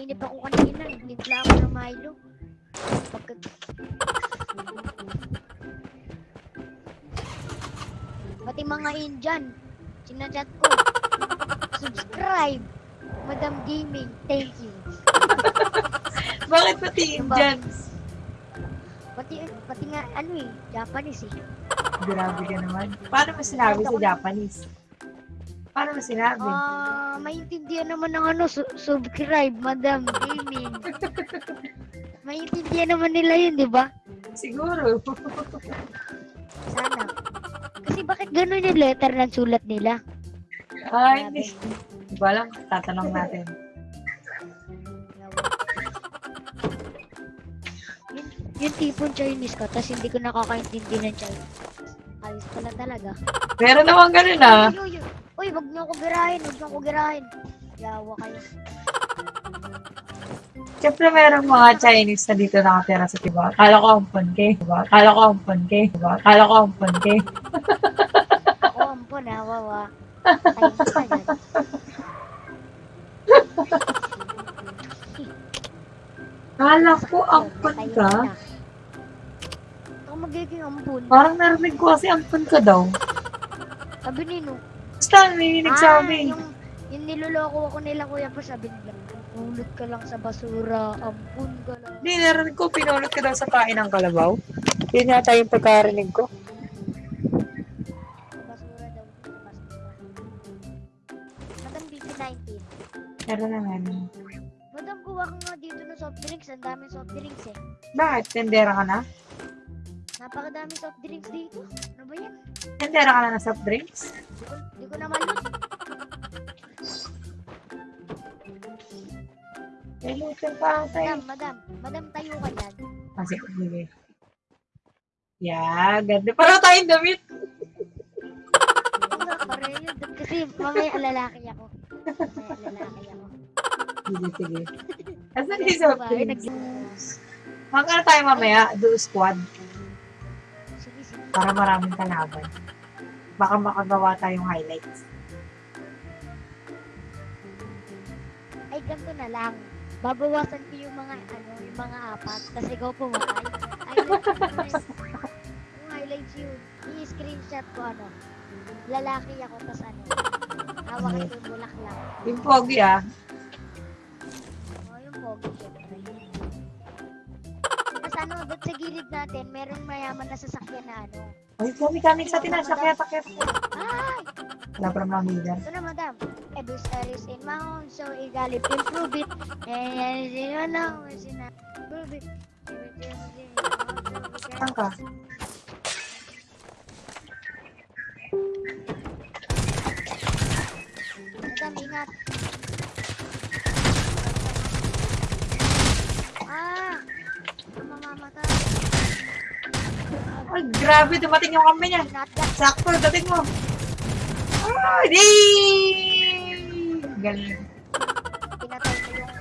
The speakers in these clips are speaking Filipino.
Nainip ako kanina. Nagtimpla ako ng Milo. Pagka... Pati mga Indian, sinachat ko. Subscribe! Madam Gaming, thank you. Bakit pati Diba? Indians? Pati, pati nga, ano eh, Japanese eh. Grabe ka naman. Paano mo sinabi sa Japanese? Paano mo sinabi? Ah, maintindihan naman ng ano, su- subscribe, Madam Gaming. maintindihan naman nila yun, di ba? Siguro. Sana. Kasi bakit ganun yung letter ng sulat nila? Ay, hindi. Ko alam. Tatanong natin. Yun, yung tipong Chinese ka, tapos hindi ko nakakaintindi ng Chinese. Ayos pala talaga. Meron naman ganun ah. Uy, uy, wag niyo ako girahin, wag niyo ako girahin. Yawa kayo. Siyempre merong mga Chinese na dito nakatira sa Tiba. Kala ko ampon kay. Diba? Kala ko ampon kay. Diba? Kala ko ampon kay. Ako ampon ha, wawa. Ayos na yan. Kala ko ampon Ayos ka. Ako magiging ampon. Parang narinig ko kasi ampon ka daw. Sabi nino. Basta may nagsabi. Ah, yung, yung niloloko ako nila kuya pa sabi nila, ulot ka lang sa basura, ampun ka lang. Hindi, narinig ko pinulot ka daw sa kain ng kalabaw. Yun yata yung pagkarinig ko. Sa basura daw. Sa basura. Madam BB19. Meron naman. Madam, kuha ka nga dito ng soft drinks. Ang daming soft drinks eh. Bakit? Tendera ka na? Napakadaming soft drinks dito. Ano ba yan? Tendera ka na ng soft drinks? Di ko, di ko na malot. May lutin pa ata Madam, madam. Madam, tayo ka dyan. Kasi, sige. Yeah, ganda. Para tayong damit. Pareho yun. Kasi mamaya lalaki ako. Mamaya lalaki ako. Sige, sige. Asan yung soft drinks? Magkano tayo mamaya? Do squad. Sige, sige. Para maraming kalaban. Baka makagawa tayong highlights. Ay, ganito na lang. Babawasan ko yung mga, ano, yung mga apat. Kasi ikaw pumatay. Yun. Yung highlights yun. I-screenshot ko, ano. Lalaki ako, tas ano. Hawak yung bulaklak. Yung pogi ah. O, yung pogi, doon sa gilid natin, merong mayaman na sasakyan na ano. Ay, kami kami sa tinasya. Kaya takip. Ay! Wala pa mamida. Ito na, madam. Every star is in my own, so igalip improve it. And you know, sina prove it. Saan ka? Madam, ingat. Ah! Mamamatay. Ay, grabe. Dumating yung kamay niya. Sakto, dating mo. Ah, di! Galing. Pinatay ko yung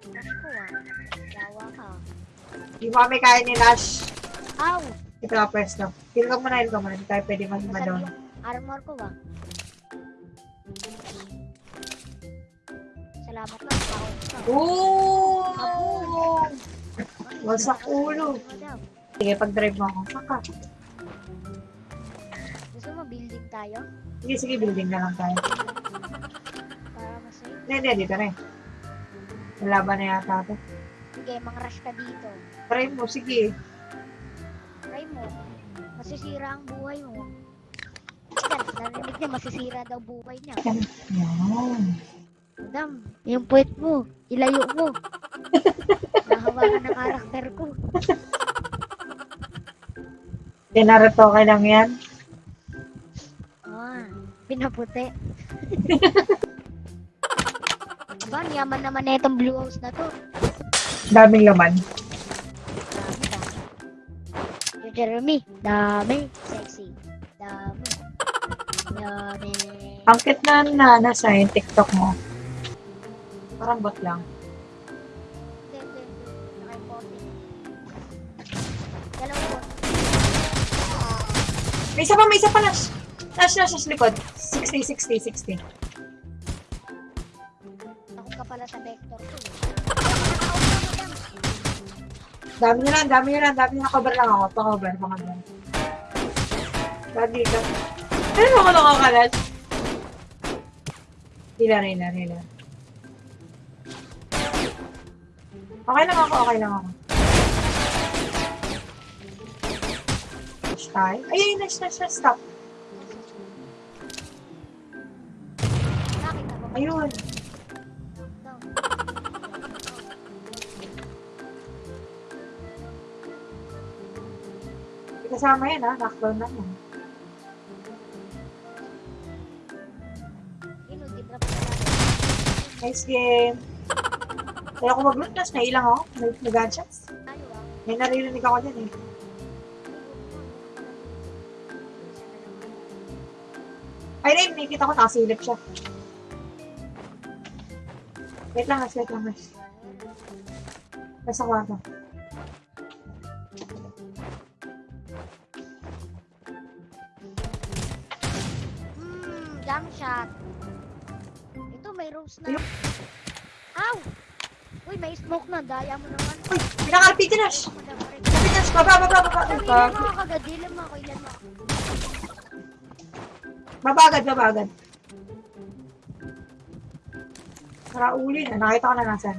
crush ko ah. Yawa ka. Di mo kami kaya ni Nash. Ow! Ito ka pwesto. Feel ka muna, feel ka muna. Hindi tayo pwede mag-ima Nasaan down. yung armor ko ah. Salamat lang. Ako. Oh! Wasak ulo. Sige, pag-drive mo ako. Saka. gusto mo building tayo? Sige, sige, building na lang tayo. Para mas. Hindi, hindi, dito na eh. Lalaban na yata ito. Sige, mang-rush ka dito. Try mo, sige. Try mo. Masisira ang buhay mo. Yan, narinig niya, masisira daw buhay niya. Yan. Madam, yung puwet mo, ilayo mo. Nahawakan ng karakter ko. Pinaratoke lang yan. Ah, pinaputi. Aba, ang yaman naman na itong blue house na to. Daming laman. Dami, dami. Yung Jeremy, dami. Sexy. Dami. Dami. Ang cute na na nasa yung TikTok mo. Parang bot lang. May isa pa, may isa pa, Nash. Nash, Nash, Nash, likod. 60, 60, 60. Ako ka pala sa vector. madam. Dami nyo lang, dami nyo lang, dami nyo. Cover lang ako. Pa-cover, pa-cover. Lagi ka. Ano mo ako nakakalat? Hila, hila, hila. Okay lang ako, okay lang ako. Dash tayo. Ay, ay, dash, dash, dash, stop. Ayun. Kasama yan, ha? Knockdown yan. Oh, dinrap na natin. Nice game. Kaya ako mag-loot dash, nailang ako. May, may ah. May naririnig ako dyan, eh. Nakikita ko nakasilip siya. Wait lang, Nas, wait lang, Nas. Nasa kwarto. Hmm, jump shot. Ito, may rose na. Ow! Uy, may smoke na. Daya mo naman. Uy, madam, pare. Sabi, Nash, baba, baba, baba. Dilan mo ako. Ilan mo ako. Baba agad, baba agad. Para uli na, nakita ko na nasan.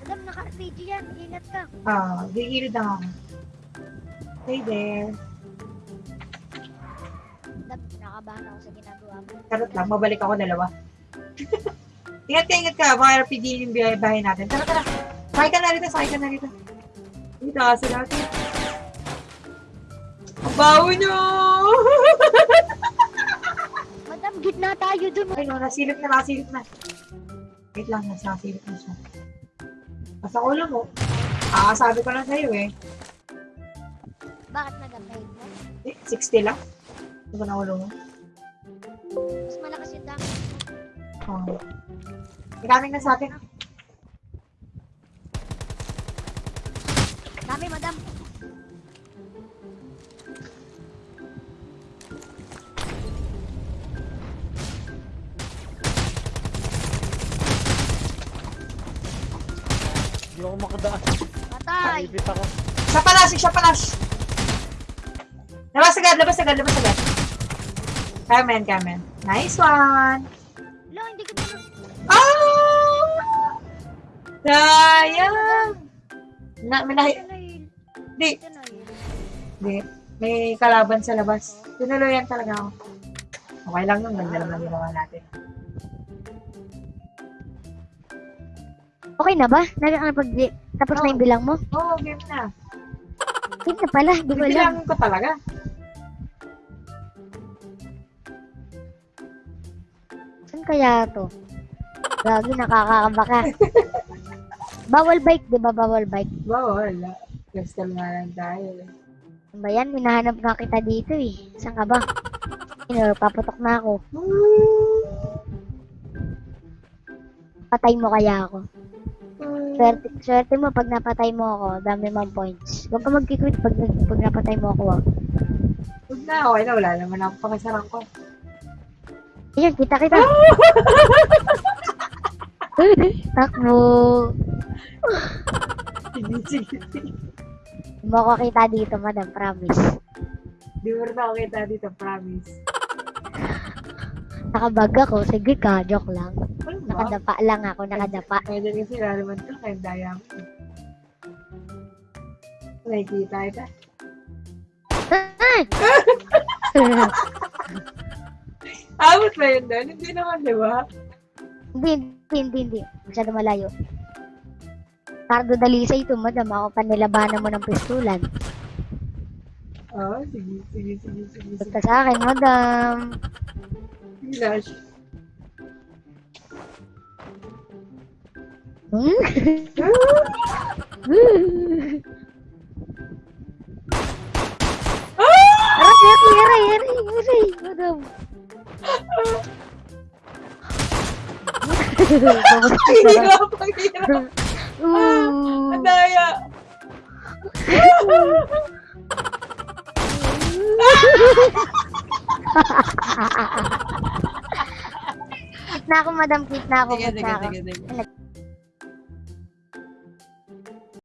Madam, naka-RPG yan. Ingat ka. Ah, gigilid lang ako. Hey there. Madam, nakabahan ako sa ginagawa mo. Karot lang, mabalik ako dalawa. ingat ka, ingat ka. Baka RPG yung bahay natin. Tara, tara. Sakay ka na rito, sakay ka na rito. Dito kasi natin. Ang bawo nyo! Gitna tayo dun. Ay, no, nasilip na, nasilip na. Wait lang, nas nasilip na siya. Basta ulo mo. Ah, sabi ko lang sa'yo eh. Bakit nag-upgrade mo? Eh, 60 lang. Ito ko na ulo mo. Mas malakas yung damage mo. Oh. Maraming na sa atin. Dami, madam. Makadaan. Patay. Naipit ako. Siya palash, siya palash. Labas agad, labas agad, labas agad. Carmen, Carmen. Nice one. Lo, hindi ko na... Ah! Sayang! Na, may nahi... Di, di. May kalaban sa labas. Tinuloyan talaga ako. Okay lang yun, ganda naman ginawa natin. Okay na ba? Nakakapag... Tapos na yung bilang mo? Oo, oh, game na. Hindi na pala. Hindi ko alam. Ko talaga. Saan kaya to? Lagi nakakakaba ka. bawal bike, di ba? Bawal bike. Wala. Gusto nga lang tayo. Ano ba yan? Minahanap nga kita dito eh. Saan ka ba? Ino, paputok na ako. Patay mo kaya ako. Swerte, swerte mo pag napatay mo ako, dami mong points. Huwag ka mag-quit pag, pag napatay mo ako. ah. Huwag na, okay na. Wala naman ako pakisarang ko. Ayun, kita kita. Takbo. Sige, sige, sige. Hindi mo ako kita dito, madam. Promise. Di mo ako kita dito, promise. Nakabag ako. Sige ka, joke lang. Nakadapa lang ako, nakadapa. Pwede kasi lalaman ko kaya daya mo. Nakikita ito. Abot ba yun doon? Hindi naman, di ba? hindi, hindi, hindi, hindi. Masyado malayo. Cardo Dalisa ito, madam. Ako pa nilabanan mo ng pistulan. Oo, oh, sige, sige, sige, sige. sige. Basta sa akin, madam. Flash. Aray, aray, aray, aray, aray, madam. Ay, hirap, ang hirap. Ang daya. Na ako, madam. Kit na ako. Sige, sige, sige.